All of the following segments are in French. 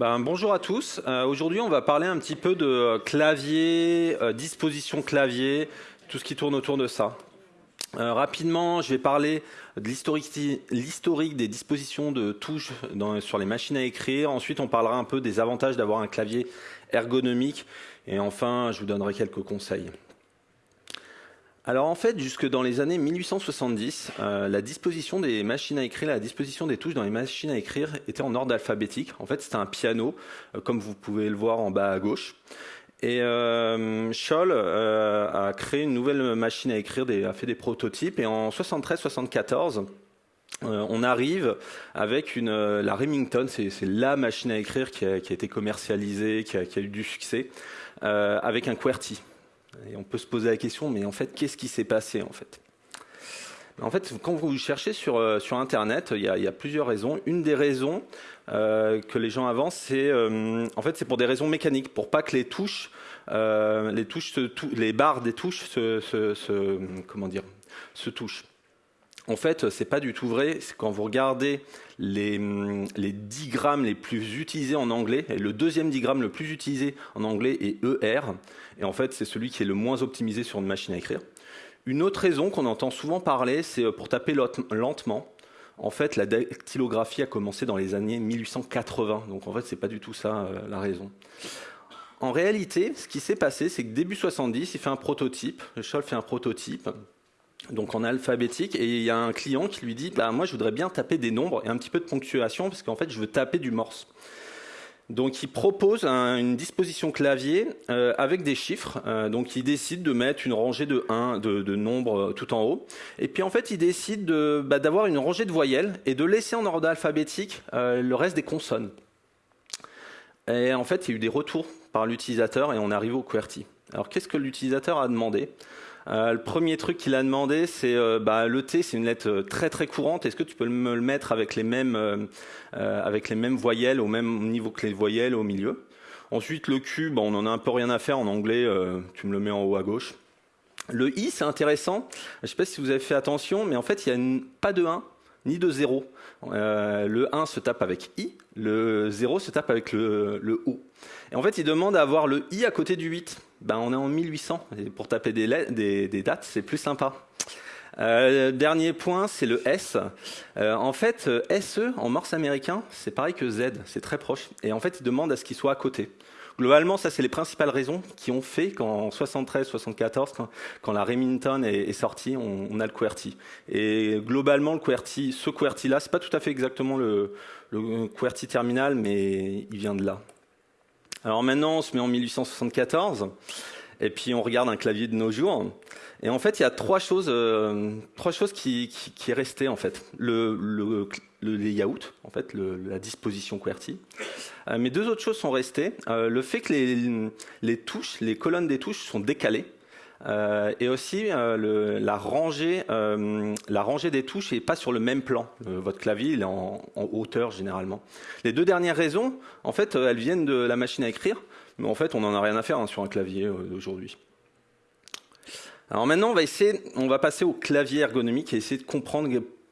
Ben, bonjour à tous. Euh, aujourd'hui, on va parler un petit peu de clavier, euh, disposition clavier, tout ce qui tourne autour de ça. Euh, rapidement, je vais parler de l'historique des dispositions de touches sur les machines à écrire. Ensuite, on parlera un peu des avantages d'avoir un clavier ergonomique. Et enfin, je vous donnerai quelques conseils. Alors en fait, jusque dans les années 1870, euh, la disposition des machines à écrire, la disposition des touches dans les machines à écrire était en ordre alphabétique. En fait, c'était un piano, euh, comme vous pouvez le voir en bas à gauche. Et euh, Scholl a créé une nouvelle machine à écrire, a fait des prototypes. Et en 73-74, on arrive avec la Remington, c'est la machine à écrire qui a, été commercialisée, qui a, qui a, eu du succès, avec un QWERTY. On peut se poser la question, mais en fait, qu'est-ce qui s'est passé en fait? En fait, quand vous cherchez sur, euh, Internet, il y, a, plusieurs raisons. Une des raisons euh, que les gens avancent, c'est euh, en fait c'est pour des raisons mécaniques, pour pas que les touches, les touches, les barres des touches se, comment dire, se touchent. En fait, c'est pas du tout vrai. Quand vous regardez les, les digrammes les plus utilisés en anglais, et le deuxième digramme le plus utilisé en anglais est ER, et en fait, c'est celui qui est le moins optimisé sur une machine à écrire. Une autre raison qu'on entend souvent parler, c'est euh, pour taper lentement. En fait, la dactylographie a commencé dans les années 1880, donc en fait, c'est pas du tout ça euh, la raison. En réalité, ce qui s'est passé, c'est que début 70, il fait un prototype, Scholl fait un prototype, donc en alphabétique, et il y a un client qui lui dit, bah, moi je voudrais bien taper des nombres et un petit peu de ponctuation, parce qu'en fait je veux taper du morse. Donc il propose une disposition clavier euh, avec des chiffres. Euh, donc il décide de mettre une rangée de 1 de, nombres euh, tout en haut. Et puis en fait il décide bah, d'avoir une rangée de voyelles et de laisser en ordre alphabétique le reste des consonnes. Et en fait il y a eu des retours par l'utilisateur et on arrive au QWERTY. Alors qu'est-ce que l'utilisateur a demandé? Euh, le premier truc qu'il a demandé, c'est euh, bah, le T, c'est une lettre euh, très très courante. Est-ce que tu peux me le mettre avec les mêmes avec les mêmes voyelles au même niveau que les voyelles au milieu? Ensuite, le Q, bah, on en a un peu rien à faire en anglais. tu me le mets en haut à gauche. Le I, c'est intéressant. Je ne sais pas si vous avez fait attention, mais en fait, il n'y a pas de 1 ni de 0. le 1 se tape avec I, le 0 se tape avec le, O. Et en fait, il demande à avoir le I à côté du 8 ben, on est en 1800. Et pour taper des, des, dates, c'est plus sympa. Euh, dernier point, c'est le S. Euh, en fait, SE en morse américain, c'est pareil que Z, c'est très proche. Et en fait, il demande à ce qu'il soit à côté. Globalement, ça, c'est les principales raisons qui ont fait qu'en 73-74, quand, la Remington est, sortie, on, a le QWERTY. Et globalement, le QWERTY, ce QWERTY-là, c'est pas tout à fait exactement le, le QWERTY terminal, mais il vient de là. Alors maintenant, on se met en 1874, et puis on regarde un clavier de nos jours. Et en fait, il y a trois choses, euh, qui, qui, en fait. Le layout, en fait, la disposition QWERTY. Euh, mais deux autres choses sont restées. Euh, le fait que les, touches, les colonnes des touches sont décalées. Euh, et aussi la, rangée, la rangée des touches n'est pas sur le même plan. votre clavier il est en, hauteur généralement. Les deux dernières raisons, en fait, elles viennent de la machine à écrire, mais en fait, on n'en a rien à faire hein, sur un clavier d'aujourd'hui. Alors maintenant, on va passer au clavier ergonomique et essayer de comprendre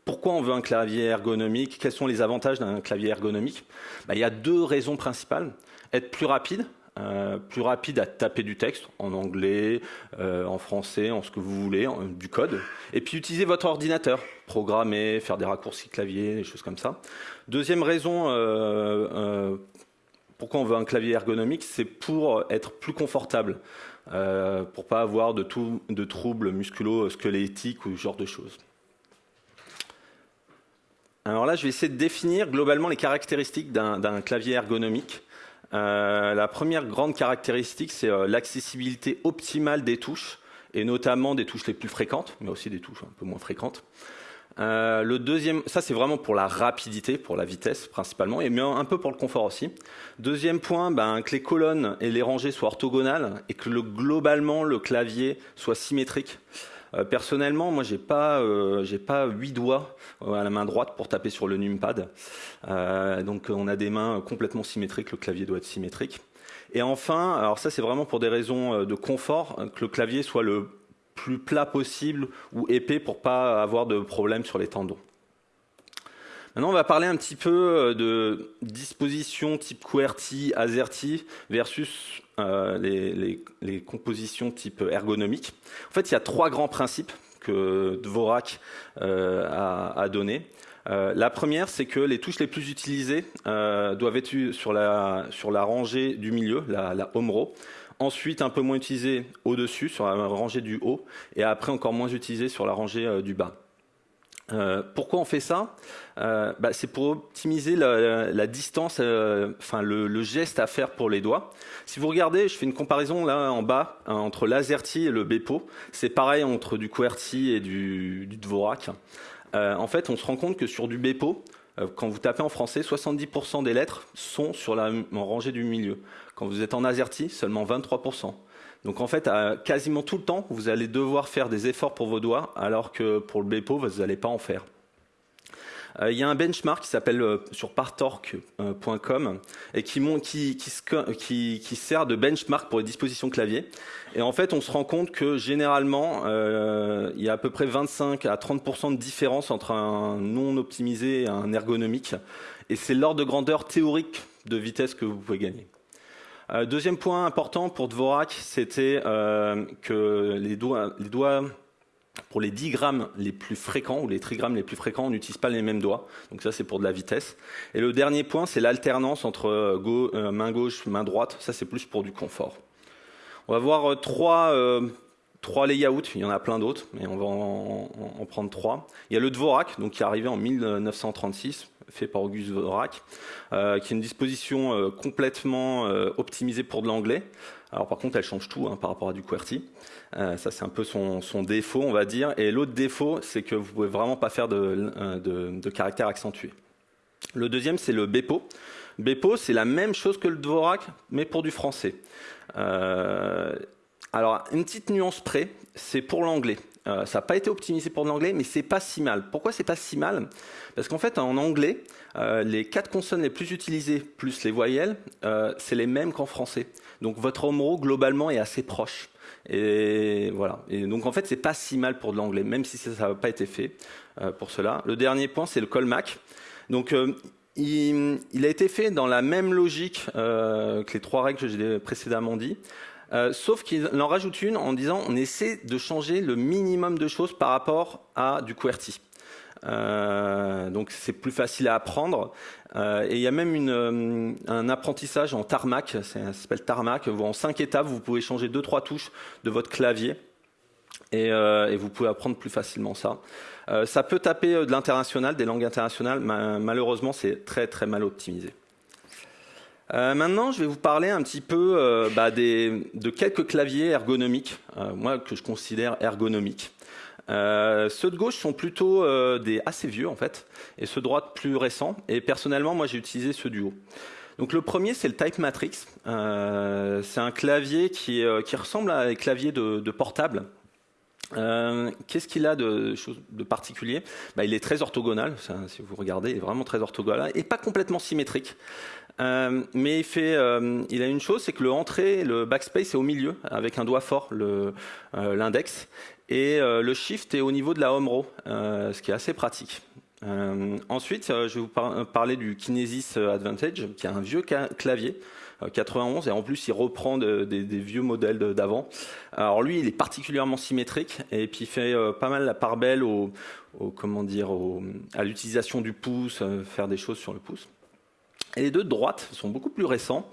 pourquoi on veut un clavier ergonomique, quels sont les avantages d'un clavier ergonomique? Bah, il y a deux raisons principales. Être plus rapide, euh, plus rapide à taper du texte en anglais, euh, en français, en ce que vous voulez, du code. Et puis utiliser votre ordinateur, programmer, faire des raccourcis clavier, des choses comme ça. Deuxième raison euh, pourquoi on veut un clavier ergonomique, c'est pour être plus confortable, pour pas avoir de, de troubles musculo-squelettiques ou ce genre de choses. Alors là, je vais essayer de définir globalement les caractéristiques d'un clavier ergonomique. Euh, la première grande caractéristique, c'est euh, l'accessibilité optimale des touches, et notamment des touches les plus fréquentes, mais aussi des touches un peu moins fréquentes. Euh, le deuxième, ça c'est vraiment pour la rapidité, pour la vitesse principalement, et un peu pour le confort aussi. Deuxième point, ben, que les colonnes et les rangées soient orthogonales et que le, globalement le clavier soit symétrique. Euh, personnellement, moi, j'ai pas, euh, j'ai pas huit doigts euh, à la main droite pour taper sur le numpad. donc, on a des mains complètement symétriques. Le clavier doit être symétrique. Et enfin, alors ça, c'est vraiment pour des raisons de confort, que le clavier soit le plus plat possible ou épais pour pas avoir de problème sur les tendons. Maintenant, on va parler un petit peu de dispositions type QWERTY, AZERTY versus les, compositions type ergonomique. En fait, il y a trois grands principes que Dvorak a, a donnés. Euh, la première, c'est que les touches les plus utilisées euh, doivent être sur la, sur la rangée du milieu, la, home row. Ensuite, un peu moins utilisées au-dessus, sur la rangée du haut. Et après, encore moins utilisées sur la rangée euh, du bas. Pourquoi on fait ça? Bah, C'est pour optimiser la, distance, enfin le, geste à faire pour les doigts. Si vous regardez, je fais une comparaison là en bas hein, entre l'AZERTY et le Bepo. C'est pareil entre du QWERTY et du, du Dvorak. Euh, en fait, on se rend compte que sur du Bepo, euh, quand vous tapez en français, 70% des lettres sont sur la rangée du milieu. Quand vous êtes en AZERTY, seulement 23%. Donc en fait, quasiment tout le temps, vous allez devoir faire des efforts pour vos doigts, alors que pour le Bepo, vous n'allez pas en faire. Euh, il y a un benchmark qui s'appelle euh, sur partorque.com et qui, sert de benchmark pour les dispositions clavier. Et en fait, on se rend compte que généralement, euh, il y a à peu près 25 à 30% de différence entre un non optimisé et un ergonomique. Et c'est l'ordre de grandeur théorique de vitesse que vous pouvez gagner. Deuxième point important pour Dvorak, c'était que les doigts, pour les 10 grammes les plus fréquents ou les trigrammes les plus fréquents, on n'utilise pas les mêmes doigts. Donc ça, c'est pour de la vitesse. Et le dernier point, c'est l'alternance entre euh, euh, main gauche, main droite. Ça, c'est plus pour du confort. On va voir euh, trois, trois layouts. Il y en a plein d'autres, mais on va en, prendre trois. Il y a le Dvorak, donc qui est arrivé en 1936 fait par Auguste Dvorak, qui est une disposition complètement optimisée pour de l'anglais. Alors par contre, elle change tout hein, par rapport à du QWERTY. Euh, ça, c'est un peu son, défaut, on va dire. Et l'autre défaut, c'est que vous pouvez vraiment pas faire de, euh, de, caractère accentué. Le deuxième, c'est le Bepo. Bepo, c'est la même chose que le Dvorak, mais pour du français. Euh, alors, une petite nuance près, c'est pour l'anglais. ça n'a pas été optimisé pour l'anglais, mais c'est pas si mal. Pourquoi c'est pas si mal? Parce qu'en fait, en anglais, les quatre consonnes les plus utilisées plus les voyelles, c'est les mêmes qu'en français. Donc votre home globalement est assez proche. Et voilà. Et donc en fait, c'est pas si mal pour de l'anglais, même si ça n'a pas été fait euh, pour cela. Le dernier point, c'est le Colmac. Donc euh, il, a été fait dans la même logique euh, que les trois règles que j'ai précédemment dit. Sauf qu'il en rajoute une en disant on essaie de changer le minimum de choses par rapport à du QWERTY. Euh, donc c'est plus facile à apprendre. Euh, et il y a même euh, un apprentissage en tarmac, ça s'appelle tarmac, où en cinq étapes, vous pouvez changer deux trois touches de votre clavier. Et, et vous pouvez apprendre plus facilement ça. ça peut taper de l'international, des langues internationales. malheureusement, c'est très très mal optimisé. Maintenant, je vais vous parler un petit peu bah, des, de quelques claviers ergonomiques, moi que je considère ergonomiques. Euh, ceux de gauche sont plutôt euh, assez vieux en fait, et ceux de droite plus récents. Et personnellement, moi, j'ai utilisé ceux du haut. Donc le premier, c'est le Type Matrix. Euh, c'est un clavier qui, ressemble à un clavier de, portable. Qu'est-ce qu'il a de, particulier? Bah, Il est très orthogonal, si vous regardez, il est vraiment très orthogonal, et pas complètement symétrique. Mais il, fait, il a une chose, c'est que le entrée, le backspace est au milieu, avec un doigt fort, l'index. Et euh, le shift est au niveau de la home row, euh, ce qui est assez pratique. Euh, ensuite, je vais vous parler du Kinesis Advantage, qui est un vieux clavier, 91, et en plus il reprend des, vieux modèles d'avant. Alors lui, il est particulièrement symétrique, et puis il fait pas mal la part belle à l'utilisation du pouce, faire des choses sur le pouce. Et les deux de droite sont beaucoup plus récents.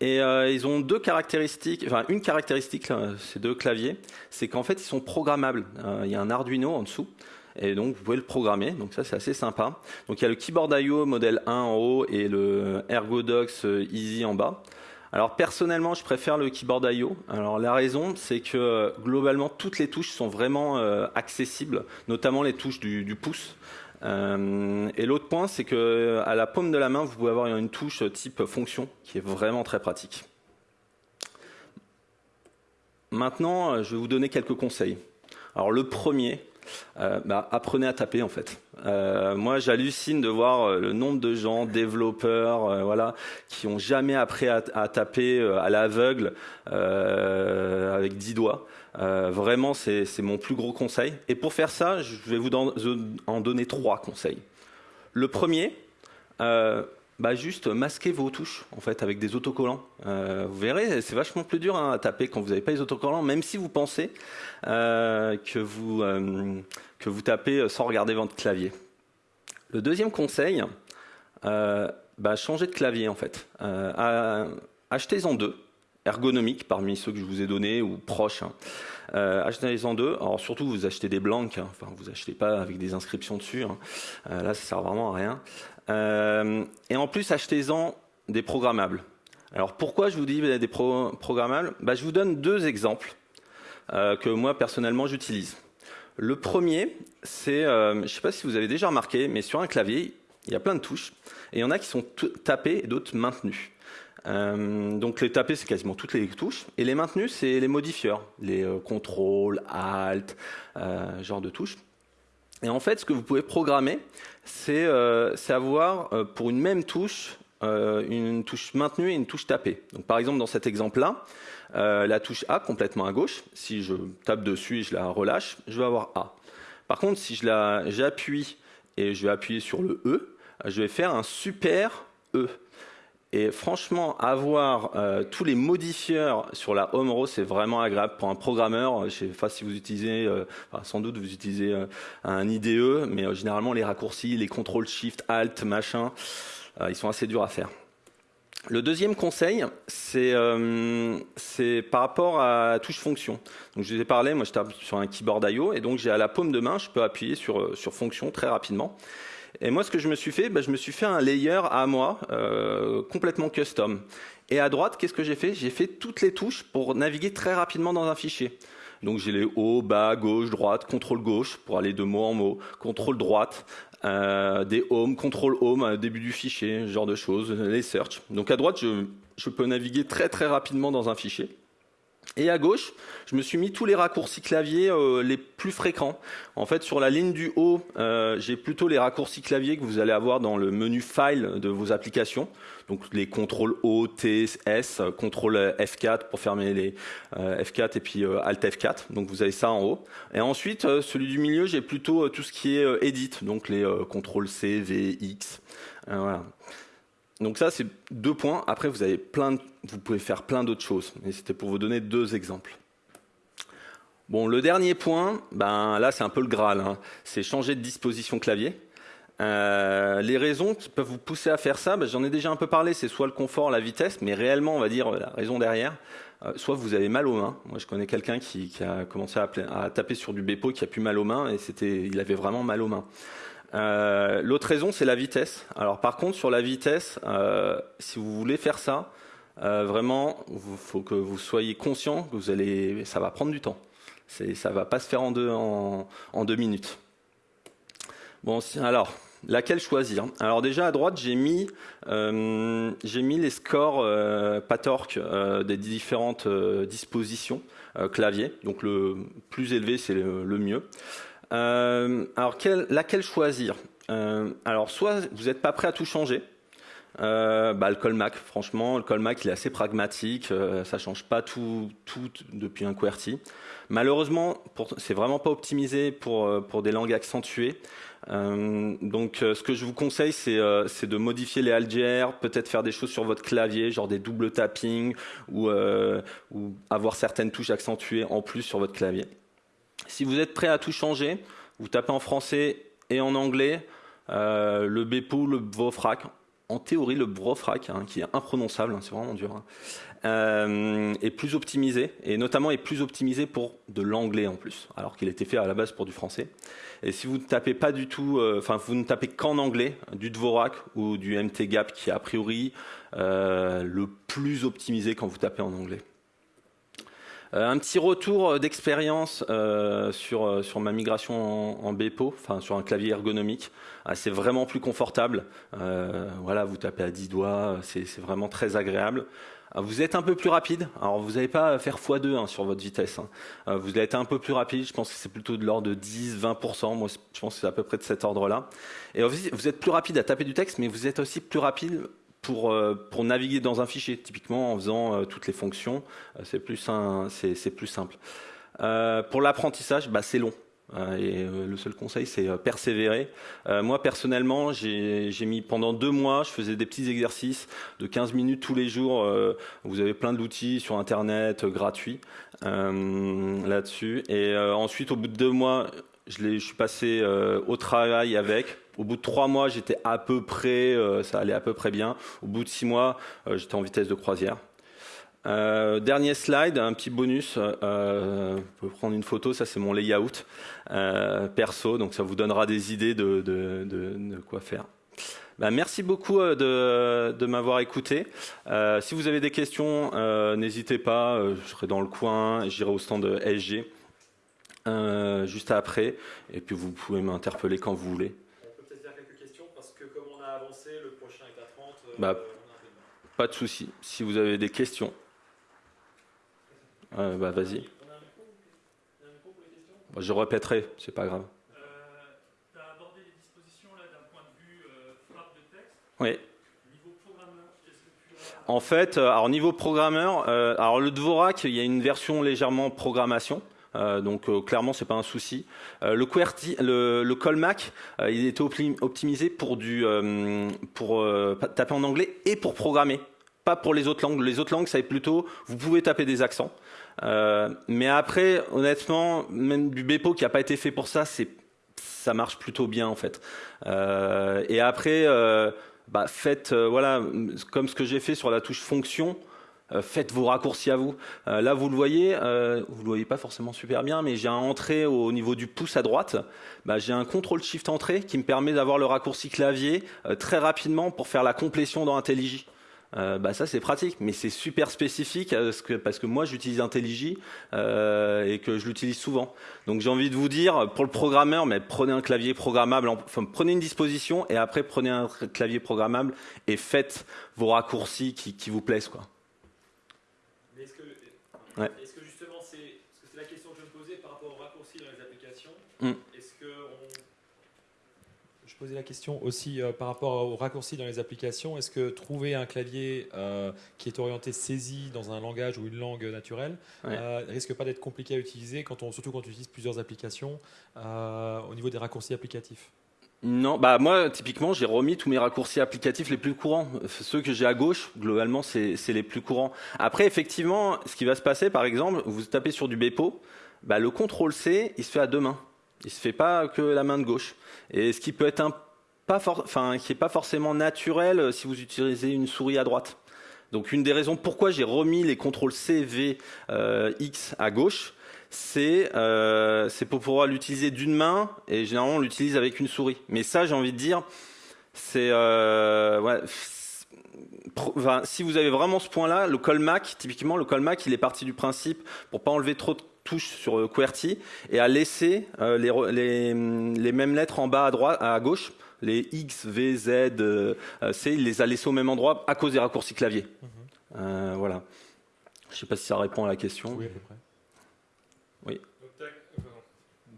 Et euh, ils ont deux caractéristiques, enfin une caractéristique, ces deux claviers, c'est qu'en fait ils sont programmables. Euh, il y a un Arduino en dessous. Et donc vous pouvez le programmer, donc ça c'est assez sympa. Donc il y a le Keyboard IO modèle 1 en haut et le ErgoDox euh, Easy en bas. Alors personnellement, je préfère le keyboard I.O. Alors la raison, c'est que globalement toutes les touches sont vraiment accessibles, notamment les touches du pouce. Euh, et l'autre point, c'est que à la paume de la main, vous pouvez avoir une touche type fonction qui est vraiment très pratique. Maintenant, euh, je vais vous donner quelques conseils. Alors le premier, euh, bah, apprenez à taper en fait. moi, j'hallucine de voir le nombre de gens, développeurs, voilà, qui ont jamais appris à, à taper à l'aveugle avec dix doigts. Euh, vraiment, c'est mon plus gros conseil. Et pour faire ça, je vais vous en donner trois conseils. Le premier, bah juste masquer vos touches en fait avec des autocollants. vous verrez, c'est vachement plus dur hein, à taper quand vous n'avez pas les autocollants, même si vous pensez que, vous, que vous tapez sans regarder votre clavier. Le deuxième conseil, bah, changer de clavier en fait. Achetez-en deux ergonomiques parmi ceux que je vous ai donnés ou proches. Hein. Euh, achetez-en deux. Alors surtout, vous achetez des blancs. Hein. Enfin, vous achetez pas avec des inscriptions dessus. Hein. Euh, là, ça sert vraiment à rien. Euh, et en plus, achetez-en des programmables. Alors pourquoi je vous dis des programmables? Bah, Je vous donne deux exemples que moi personnellement j'utilise. Le premier, c'est, je ne sais pas si vous avez déjà remarqué, mais sur un clavier, il y a plein de touches, et il y en a qui sont tapées et d'autres maintenues. Euh, donc les tapés, c'est quasiment toutes les touches. Et les maintenus, c'est les modifieurs, les euh, contrôles, alt, euh, genre de touches. Et en fait, ce que vous pouvez programmer, c'est avoir pour une même touche, une touche maintenue et une touche tapée. Donc par exemple, dans cet exemple-là, la touche A complètement à gauche, si je tape dessus et je la relâche, je vais avoir A. Par contre, si j'appuie et je vais appuyer sur le E, je vais faire un super E. Et franchement, avoir euh, tous les modifieurs sur la home row, c'est vraiment agréable pour un programmeur. Je sais pas si vous utilisez, euh, sans doute vous utilisez euh, un IDE, mais généralement les raccourcis, les contrôles Shift, Alt, machin, ils sont assez durs à faire. Le deuxième conseil, c'est par rapport à touche fonction. Donc je vous ai parlé, moi je tape sur un keyboard I.O. et donc j'ai à la paume de main, je peux appuyer sur, sur fonction très rapidement. Et moi, ce que je me suis fait, bah, je me suis fait un layer à moi, euh, complètement custom. Et à droite, qu'est-ce que j'ai fait? J'ai fait toutes les touches pour naviguer très rapidement dans un fichier. Donc j'ai les haut, bas, gauche, droite, contrôle gauche pour aller de mot en mot, contrôle droite, euh, des home, contrôle home au début du fichier, ce genre de choses, les search. Donc à droite, je peux naviguer très très rapidement dans un fichier. Et à gauche, je me suis mis tous les raccourcis clavier euh, les plus fréquents. En fait, sur la ligne du haut, euh, j'ai plutôt les raccourcis clavier que vous allez avoir dans le menu File de vos applications. Donc les contrôles O, T, S, contrôle F4 pour fermer les euh, F4 et puis Alt F4. Donc vous avez ça en haut. Et ensuite, celui du milieu, j'ai plutôt tout ce qui est Edit, donc les contrôles C, V, X. voilà. Donc ça, c'est deux points. Après, vous, avez plein vous pouvez faire plein d'autres choses. Et c'était pour vous donner deux exemples. Bon, le dernier point, ben là, c'est un peu le Graal. Hein. C'est changer de disposition clavier. Euh, les raisons qui peuvent vous pousser à faire ça, ben, j'en ai déjà un peu parlé. C'est soit le confort, la vitesse, mais réellement, on va dire la raison derrière. Euh, soit vous avez mal aux mains. Moi, je connais quelqu'un qui, a commencé à, taper sur du Bepo qui a plus mal aux mains et c'était, il avait vraiment mal aux mains. Euh, l'autre raison, c'est la vitesse. Alors par contre, sur la vitesse, si vous voulez faire ça, euh, vraiment, il faut que vous soyez conscient que vous allez, ça va prendre du temps. Ça va pas se faire en deux, minutes. Bon, alors, laquelle choisir? Alors déjà à droite, j'ai mis, j'ai mis les scores euh, PATORC des différentes dispositions clavier. Donc le plus élevé, c'est le mieux. Euh, alors, laquelle choisir? Euh, Alors, soit vous n'êtes pas prêt à tout changer. Euh, bah, le Colmac, franchement, le Colmac, il est assez pragmatique. Ça ça change pas tout, depuis un QWERTY. Malheureusement, c'est vraiment pas optimisé pour, pour des langues accentuées. donc, ce que je vous conseille, c'est de modifier les algères, peut-être faire des choses sur votre clavier, genre des double tapping, ou, avoir certaines touches accentuées en plus sur votre clavier. Si vous êtes prêt à tout changer, vous tapez en français et en anglais euh, le Bepo, le Vrofrac. En théorie, le Vrofrac, hein, qui est imprononçable, hein, c'est vraiment dur, hein, euh, est plus optimisé, et notamment est plus optimisé pour de l'anglais en plus, alors qu'il était fait à la base pour du français. Et si vous ne tapez pas du tout, euh, enfin vous ne tapez qu'en anglais, du Dvorak ou du MTGAP, qui est a priori le plus optimisé quand vous tapez en anglais. Euh, un petit retour d'expérience euh, sur, euh, sur ma migration en, Bepo, enfin sur un clavier ergonomique. Ah, c'est vraiment plus confortable. voilà, vous tapez à 10 doigts, c'est vraiment très agréable. Ah, vous êtes un peu plus rapide. Alors, vous n'allez pas faire x2 hein, sur votre vitesse. Hein. vous allez être un peu plus rapide. Je pense que c'est plutôt de l'ordre de 10-20%. Moi, je pense que c'est à peu près de cet ordre-là. Et vous êtes plus rapide à taper du texte, mais vous êtes aussi plus rapide pour, euh, pour naviguer dans un fichier, typiquement en faisant euh, toutes les fonctions, euh, c'est plus, plus simple. pour l'apprentissage, bah, c'est long. Et le seul conseil, c'est persévérer. moi, personnellement, j'ai mis pendant deux mois, je faisais des petits exercices de 15 minutes tous les jours. vous avez plein d'outils sur Internet gratuits là-dessus. Et ensuite, au bout de deux mois, je, suis passé au travail avec. Au bout de trois mois, j'étais à peu près, ça allait à peu près bien. Au bout de six mois, j'étais en vitesse de croisière. Euh, dernier slide, un petit bonus. Euh, vous pouvez prendre une photo, ça c'est mon layout euh, perso, donc ça vous donnera des idées de, quoi faire. Bah, merci beaucoup euh, de, de m'avoir écouté. Euh, si vous avez des questions, n'hésitez pas, je serai dans le coin, j'irai au stand de SG juste après, et puis vous pouvez m'interpeller quand vous voulez. On peut peut-être faire quelques questions, parce que comme on a avancé, le prochain est à 30. Bah, pas de souci. Si vous avez des questions. Euh, bah, vas-y. Je répéterai, c'est pas grave. Euh, tu as abordé les dispositions là d'un point de vue euh, frappe de texte. Oui. Niveau programmeur, qu'est-ce que tu as En fait, euh, alors niveau programmeur, euh, alors le Dvorak, il y a une version légèrement programmation. Euh, donc euh, clairement c'est pas un souci. Euh, le QWERTY, le, le Colmac, il était optimisé pour taper en anglais et pour programmer, pas pour les autres langues. Les autres langues, ça est plutôt, vous pouvez taper des accents. Mais après, honnêtement, même du Bepo qui n'a pas été fait pour ça, c'est ça marche plutôt bien en fait. Et après, bah, faites voilà comme ce que j'ai fait sur la touche fonction. Faites vos raccourcis à vous. là, vous le voyez, vous le voyez pas forcément super bien, mais j'ai un entrée au niveau du pouce à droite. Bah, j'ai un contrôle shift entrée qui me permet d'avoir le raccourci clavier très rapidement pour faire la complétion dans IntelliJ. Euh, bah ça c'est pratique, mais c'est super spécifique parce que, parce que moi j'utilise IntelliJ euh, et que je l'utilise souvent. Donc j'ai envie de vous dire, pour le programmeur, mais prenez un clavier programmable, enfin prenez une disposition et après prenez un clavier programmable et faites vos raccourcis qui, qui vous plaisent. Quoi. Est-ce que, que justement, c'est la question que je me posais par rapport aux raccourcis dans les applications mm poser la question aussi euh, par rapport aux raccourcis dans les applications. Est-ce que trouver un clavier euh, qui est orienté saisie dans un langage ou une langue naturelle ouais. euh, risque pas d'être compliqué à utiliser, quand on, surtout quand on utilise plusieurs applications, euh, au niveau des raccourcis applicatifs? Non, bah moi typiquement j'ai remis tous mes raccourcis applicatifs les plus courants. Ceux que j'ai à gauche, globalement c'est les plus courants. Après effectivement, ce qui va se passer par exemple, vous tapez sur du Bepo, bah, le CTRL C il se fait à deux mains. Il se fait pas que la main de gauche. Et ce qui peut être un pas enfin, qui est pas forcément naturel euh, si vous utilisez une souris à droite. Donc une des raisons pourquoi j'ai remis les contrôles C, V, euh, X à gauche, c'est euh, pour pouvoir l'utiliser d'une main et généralement on l'utilise avec une souris. Mais ça, j'ai envie de dire, c'est euh, ouais, enfin, si vous avez vraiment ce point-là, le Colmac, typiquement le Colmac, il est parti du principe pour pas enlever trop de touche sur euh, QWERTY et à laisser euh, les, les, les, mêmes lettres en bas à droite, à gauche, les X, V, Z, euh, C, il les a laissés au même endroit à cause des raccourcis clavier. Mm -hmm. euh, voilà. Je ne sais pas si ça répond à la question. Oui, à peu près. Oui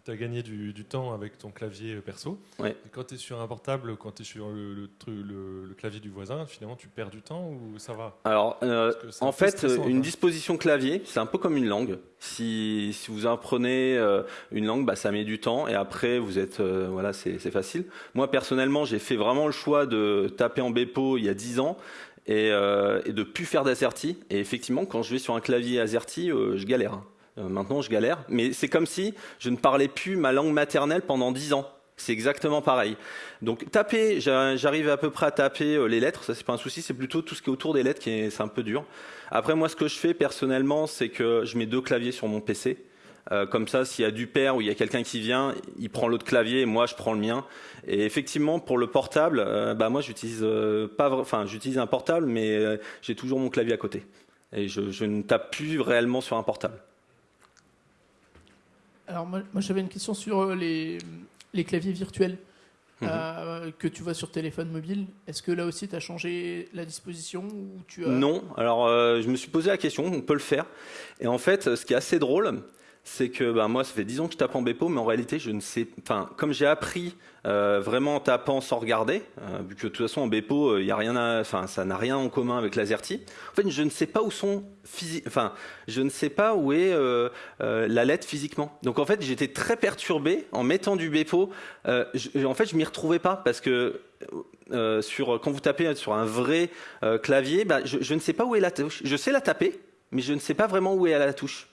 tu as gagné du, du, temps avec ton clavier perso. Ouais. Et quand tu es sur un portable, quand tu es sur le, le, le, le, clavier du voisin, finalement, tu perds du temps ou ça va? Alors, euh, en fait, une disposition clavier, c'est un peu comme une langue. Si, si vous apprenez euh, une langue, bah, ça met du temps et après, vous êtes, euh, voilà, c'est facile. Moi, personnellement, j'ai fait vraiment le choix de taper en Bepo il y a 10 ans et, et de plus faire d'asserti. Et effectivement, quand je vais sur un clavier AZERTY, euh, je galère. Euh, maintenant, je galère. Mais c'est comme si je ne parlais plus ma langue maternelle pendant dix ans. C'est exactement pareil. Donc taper, j'arrive à peu près à taper euh, les lettres, ça c'est pas un souci, c'est plutôt tout ce qui est autour des lettres qui est, c'est un peu dur. Après moi ce que je fais personnellement, c'est que je mets deux claviers sur mon PC. Euh, comme ça, s'il y a du père ou il y a quelqu'un qui vient, il prend l'autre clavier et moi je prends le mien. Et effectivement, pour le portable, bah moi j'utilise euh, pas, enfin j'utilise un portable, mais j'ai toujours mon clavier à côté. Et je ne tape plus réellement sur un portable. Alors moi, moi j'avais une question sur euh, les, les claviers virtuels mmh. euh, que tu vois sur téléphone mobile. Est-ce que là aussi tu as changé la disposition ou tu as... Non, alors euh, je me suis posé la question, on peut le faire. Et en fait, ce qui est assez drôle, c'est que bah, moi, ça fait 10 ans que je tape en Bepo, mais en réalité, je ne sais, enfin, comme j'ai appris euh, vraiment en tapant sans regarder, euh, vu que de toute façon en Bepo, il y a rien, enfin, ça n'a rien en commun avec l'AZERTY. En fait, je ne sais pas où sont enfin, je ne sais pas où est la lettre physiquement. Donc en fait, j'étais très perturbé en mettant du Bepo. en fait, je m'y retrouvais pas parce que sur, quand vous tapez sur un vrai clavier, bah, je, je ne sais pas où est la touche. Je sais la taper, mais je ne sais pas vraiment où est la touche.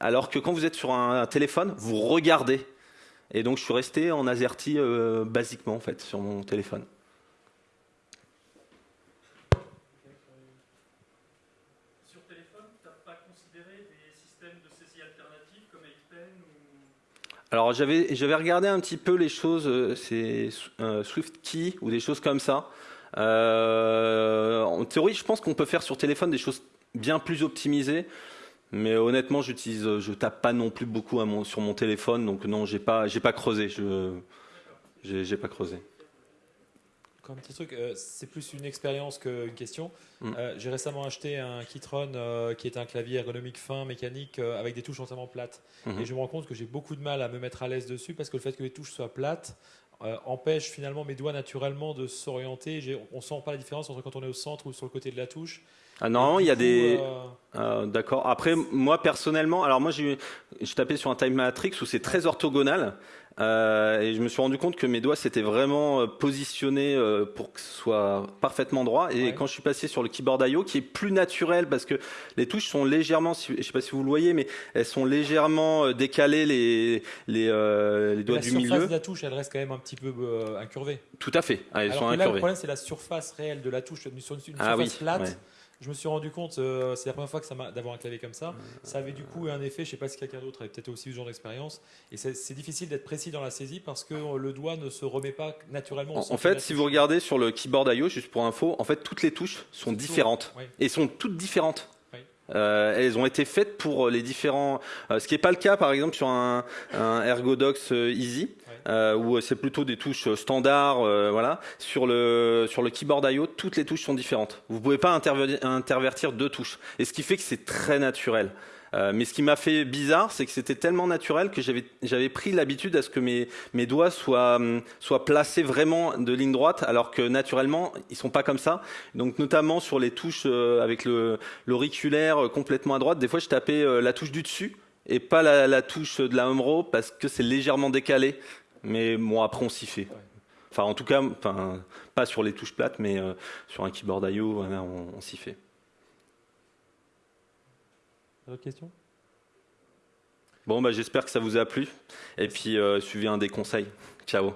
Alors que quand vous êtes sur un, téléphone, vous regardez. Et donc je suis resté en AZERTY euh, basiquement en fait sur mon téléphone. Sur téléphone, tu n'as pas considéré des systèmes de saisie alternatifs comme ApePen ou... Alors j'avais regardé un petit peu les choses, euh, c'est euh, SwiftKey ou des choses comme ça. en théorie, je pense qu'on peut faire sur téléphone des choses bien plus optimisées. Mais honnêtement, j'utilise, je tape pas non plus beaucoup sur mon téléphone, donc non, j'ai pas, j'ai pas creusé. Je, j'ai, pas creusé. Comme petit truc, euh, c'est plus une expérience qu'une question. Mm. Euh, j'ai récemment acheté un Keytron euh, qui est un clavier ergonomique fin, mécanique, avec des touches entièrement plates. Mm-hmm. Et je me rends compte que j'ai beaucoup de mal à me mettre à l'aise dessus parce que le fait que les touches soient plates empêche finalement mes doigts naturellement de s'orienter. On sent pas la différence entre quand on est au centre ou sur le côté de la touche. Ah non, il y a des. Euh, euh, d'accord. Après, moi personnellement, alors moi j'ai tapé sur un Time Matrix où c'est très orthogonal. Euh, et je me suis rendu compte que mes doigts s'étaient vraiment positionnés pour que ce soit parfaitement droit. Et quand je suis passé sur le keyboard I.O., qui est plus naturel parce que les touches sont légèrement, je sais pas si vous le voyez, mais elles sont légèrement décalées les les, doigts du milieu. La surface de la touche, elle reste quand même un petit peu incurvée. Tout à fait. Ah, elles Alors sont là, le problème, c'est la surface réelle de la touche sur une, ah surface plate je me suis rendu compte, euh, c'est la première fois que ça m'a d'avoir un clavier comme ça. Ça avait du coup un effet, je sais pas si quelqu'un d'autre avait peut-être aussi eu ce genre d'expérience. Et c'est difficile d'être précis dans la saisie parce que le doigt ne se remet pas naturellement. En, fait, si vous regardez sur le keyboard IO, juste pour info, en fait toutes les touches sont différentes et sont toutes différentes. Euh, elles ont été faites pour les différents. Euh, ce qui n'est pas le cas, par exemple, sur un, un Ergodox Easy euh, où c'est plutôt des touches standards. Voilà. Sur le, sur le keyboard I.O., toutes les touches sont différentes. Vous ne pouvez pas intervertir deux touches. Et ce qui fait que c'est très naturel. Euh, mais ce qui m'a fait bizarre, c'est que c'était tellement naturel que j'avais pris l'habitude à ce que mes, doigts soient, hum, soient placés vraiment de ligne droite, alors que naturellement, ils sont pas comme ça. Donc notamment sur les touches euh, avec l'auriculaire complètement à droite, des fois je tapais euh, la touche du dessus et pas la, touche de la home row parce que c'est légèrement décalé. Mais bon, après, on s'y fait. Enfin, en tout cas, pas sur les touches plates, mais euh, sur un keyboard I.O., on, s'y fait. D'autres questions? Bon, bah, j'espère que ça vous a plu. Et puis, euh, suivez un des conseils. Ciao